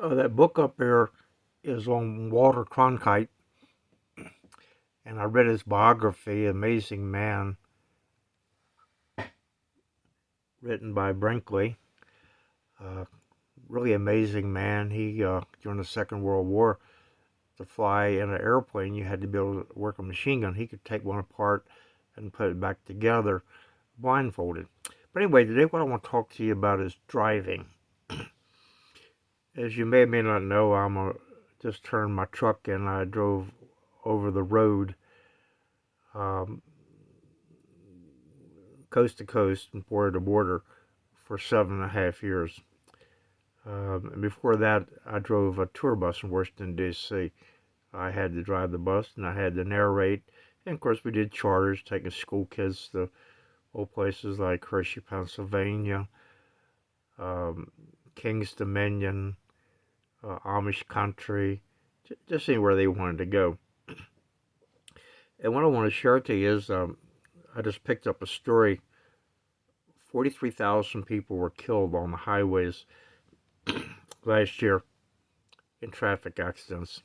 Uh, that book up there is on Walter Cronkite, and I read his biography, Amazing Man, written by Brinkley. Uh, really amazing man. He, uh, during the Second World War, to fly in an airplane, you had to be able to work a machine gun. He could take one apart and put it back together blindfolded. But anyway, today what I want to talk to you about is driving. As you may or may not know, I'm a, just turned my truck and I drove over the road um, coast to coast and border to border for seven and a half years. Um, and before that, I drove a tour bus in Washington, D.C. I had to drive the bus and I had to narrate. And of course, we did charters, taking school kids to old places like Hershey, Pennsylvania, um, King's Dominion, uh, Amish country, just anywhere they wanted to go. And what I want to share to you is um, I just picked up a story. 43,000 people were killed on the highways last year in traffic accidents.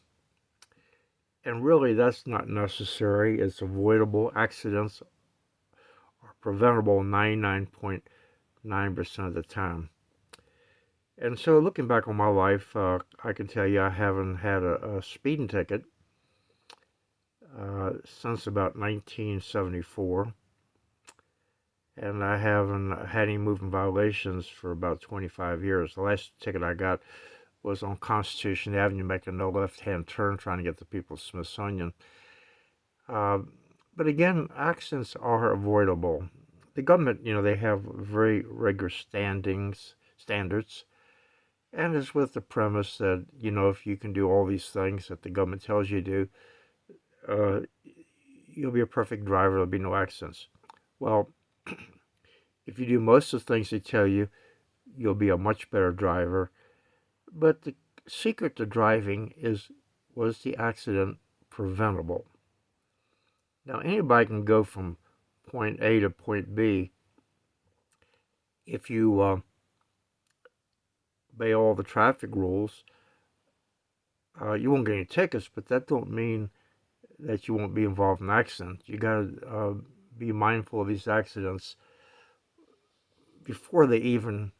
And really, that's not necessary. It's avoidable. Accidents are preventable 99.9% of the time. And so, looking back on my life, uh, I can tell you I haven't had a, a speeding ticket uh, since about 1974 and I haven't had any moving violations for about 25 years. The last ticket I got was on Constitution Avenue making no left-hand turn trying to get to People's Smithsonian. Uh, but again, accidents are avoidable. The government, you know, they have very rigorous standings, standards, and it's with the premise that, you know, if you can do all these things that the government tells you to do, uh, you'll be a perfect driver, there'll be no accidents. Well, if you do most of the things they tell you, you'll be a much better driver. But the secret to driving is, was the accident preventable? Now, anybody can go from point A to point B if you uh, obey all the traffic rules. Uh, you won't get any tickets, but that don't mean that you won't be involved in accidents. You got to uh, be mindful of these accidents before they even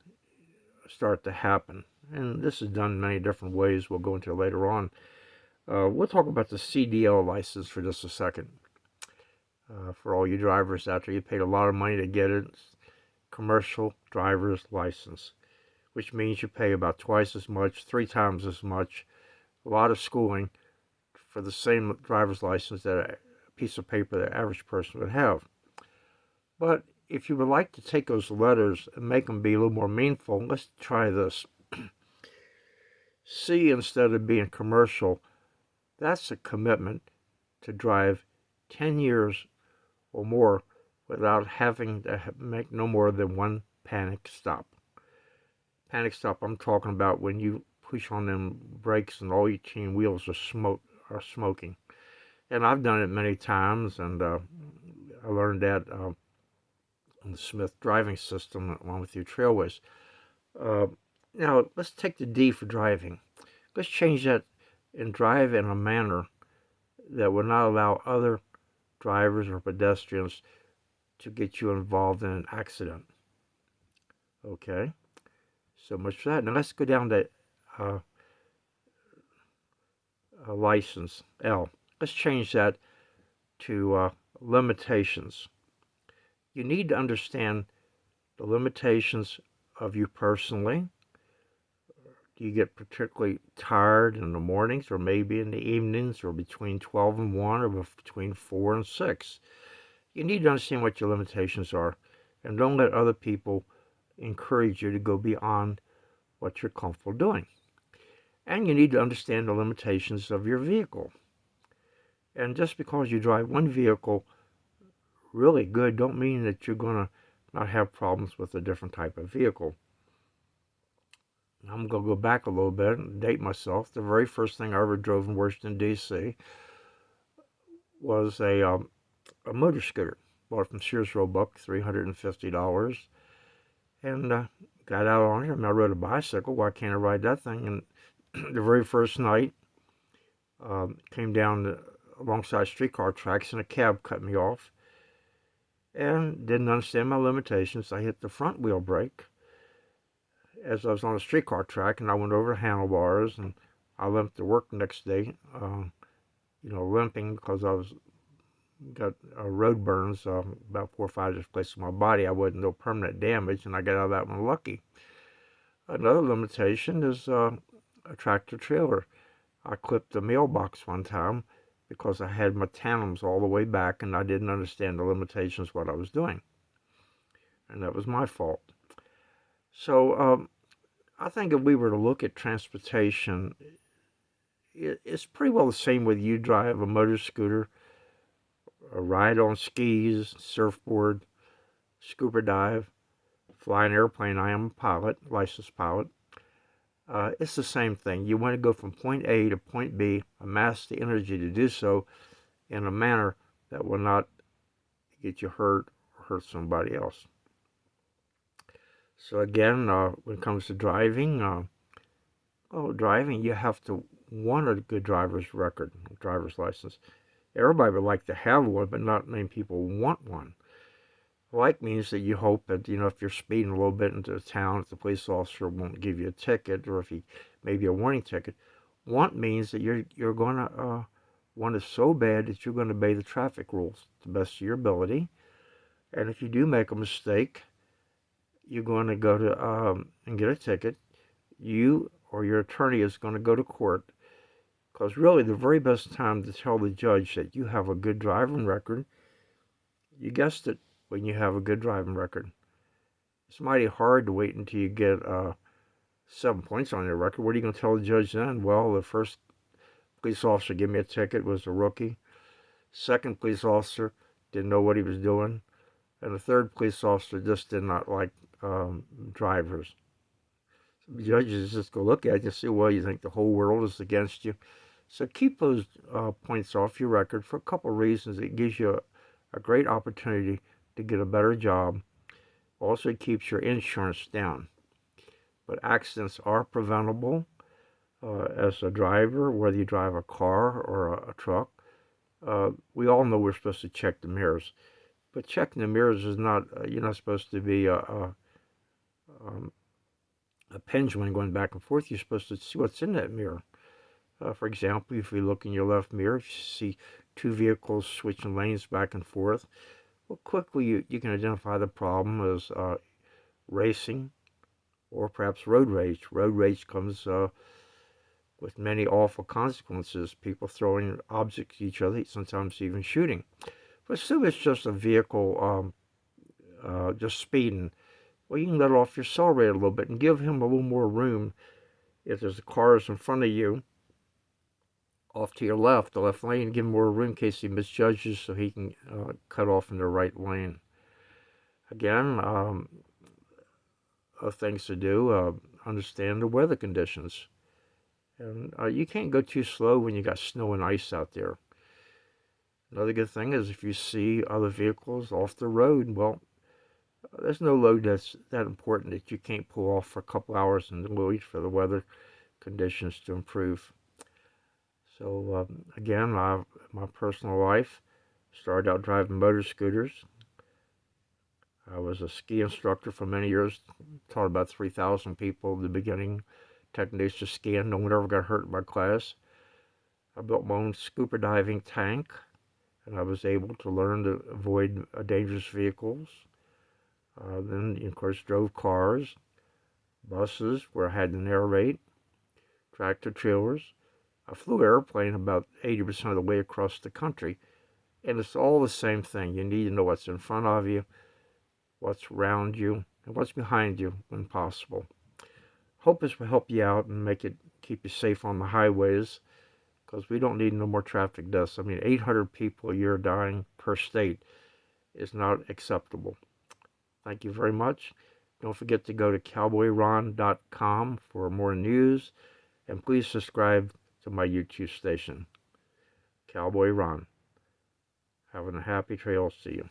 start to happen. And this is done many different ways. We'll go into later on. Uh, we'll talk about the CDL license for just a second. Uh, for all you drivers out there, you paid a lot of money to get it. Commercial driver's license, which means you pay about twice as much, three times as much, a lot of schooling for the same driver's license that a piece of paper the average person would have. But if you would like to take those letters and make them be a little more meaningful, let's try this. C instead of being commercial, that's a commitment to drive 10 years or more without having to make no more than one panic stop. Panic stop, I'm talking about when you push on them brakes and all your chain wheels are smoke are smoking. And I've done it many times, and uh, I learned that uh, on the Smith driving system along with your trailways. Uh, now, let's take the D for driving. Let's change that and drive in a manner that will not allow other drivers or pedestrians to get you involved in an accident. Okay, so much for that. Now let's go down to uh, license, L. Let's change that to uh, limitations. You need to understand the limitations of you personally. Do you get particularly tired in the mornings or maybe in the evenings or between 12 and 1 or between 4 and 6? You need to understand what your limitations are and don't let other people encourage you to go beyond what you're comfortable doing. And you need to understand the limitations of your vehicle. And just because you drive one vehicle really good don't mean that you're going to not have problems with a different type of vehicle. I'm going to go back a little bit and date myself. The very first thing I ever drove in Washington, D.C. was a, um, a motor scooter. Bought from Sears Roebuck, $350. And uh, got out on it. I, I rode a bicycle. Why can't I ride that thing? And the very first night, um, came down the, alongside streetcar tracks and a cab cut me off and didn't understand my limitations. I hit the front wheel brake as I was on a streetcar track and I went over the handlebars and I limped to work the next day, uh, you know, limping because I was got uh, road burns uh, about four or five different places in my body. I wasn't no permanent damage and I got out of that one lucky. Another limitation is uh, a tractor trailer. I clipped the mailbox one time because I had my tandems all the way back and I didn't understand the limitations what I was doing. And that was my fault. So um, I think if we were to look at transportation, it's pretty well the same whether you drive a motor scooter, a ride on skis, surfboard, scuba dive, fly an airplane. I am a pilot, licensed pilot uh, it's the same thing. You want to go from point A to point B, amass the energy to do so in a manner that will not get you hurt or hurt somebody else. So again, uh, when it comes to driving, uh, well, driving, you have to want a good driver's record, driver's license. Everybody would like to have one, but not many people want one. Like means that you hope that, you know, if you're speeding a little bit into town, the police officer won't give you a ticket, or if he, maybe a warning ticket. Want means that you're, you're going to uh, want it so bad that you're going to obey the traffic rules to the best of your ability. And if you do make a mistake, you're going to go to um, and get a ticket. You or your attorney is going to go to court because really the very best time to tell the judge that you have a good driving record, you guessed it, when you have a good driving record. It's mighty hard to wait until you get uh, seven points on your record. What are you going to tell the judge then? Well, the first police officer gave me a ticket was a rookie. Second police officer didn't know what he was doing. And the third police officer just did not like um, drivers. Judges just go look at you and say, well, you think the whole world is against you. So keep those uh, points off your record for a couple of reasons. It gives you a, a great opportunity to get a better job. Also keeps your insurance down. But accidents are preventable uh, as a driver, whether you drive a car or a, a truck. Uh, we all know we're supposed to check the mirrors. But checking the mirrors is not, uh, you're not supposed to be a, a, um, a pendulum going back and forth. You're supposed to see what's in that mirror. Uh, for example, if you look in your left mirror, if you see two vehicles switching lanes back and forth, well, quickly you, you can identify the problem as uh, racing or perhaps road rage. Road rage comes uh, with many awful consequences, people throwing objects at each other, sometimes even shooting. But assume it's just a vehicle um, uh, just speeding. Well, you can let off your accelerator a little bit and give him a little more room if there's a cars in front of you off to your left, the left lane, give him more room in case he misjudges so he can uh, cut off in the right lane. Again, um, uh, things to do, uh, understand the weather conditions. And uh, you can't go too slow when you got snow and ice out there. Another good thing is if you see other vehicles off the road, well, there's no load that's that important that you can't pull off for a couple hours and wait for the weather conditions to improve. So um, again, my, my personal life started out driving motor scooters. I was a ski instructor for many years, taught about 3,000 people the beginning techniques to skiing. No one ever got hurt in my class. I built my own scuba diving tank, and I was able to learn to avoid uh, dangerous vehicles. Uh, then, of course, drove cars, buses where I had to narrate, tractor trailers, I flew an airplane about 80% of the way across the country, and it's all the same thing. You need to know what's in front of you, what's around you, and what's behind you when possible. Hope this will help you out and make it keep you safe on the highways because we don't need no more traffic deaths. I mean, 800 people a year dying per state is not acceptable. Thank you very much. Don't forget to go to cowboyron.com for more news, and please subscribe to my YouTube station. Cowboy Ron. Having a happy trail. See you.